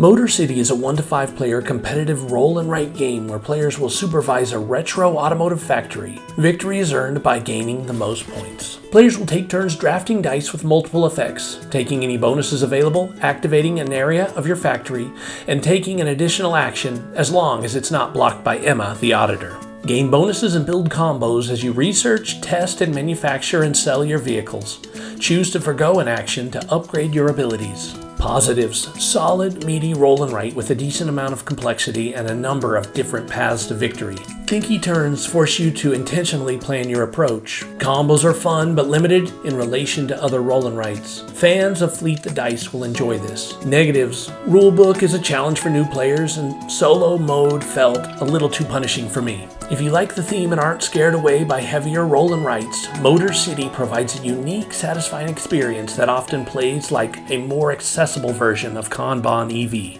Motor City is a 1 to 5 player competitive roll and write game where players will supervise a retro automotive factory. Victory is earned by gaining the most points. Players will take turns drafting dice with multiple effects, taking any bonuses available, activating an area of your factory, and taking an additional action as long as it's not blocked by Emma, the auditor. Gain bonuses and build combos as you research, test, and manufacture and sell your vehicles. Choose to forego an action to upgrade your abilities. Positives. Solid, meaty roll and write with a decent amount of complexity and a number of different paths to victory. Thinky turns force you to intentionally plan your approach. Combos are fun but limited in relation to other roll and writes. Fans of Fleet the Dice will enjoy this. Negatives. Rulebook is a challenge for new players and solo mode felt a little too punishing for me. If you like the theme and aren't scared away by heavier roll and writes, Motor City provides a unique, satisfying experience that often plays like a more accessible version of Kanban EV.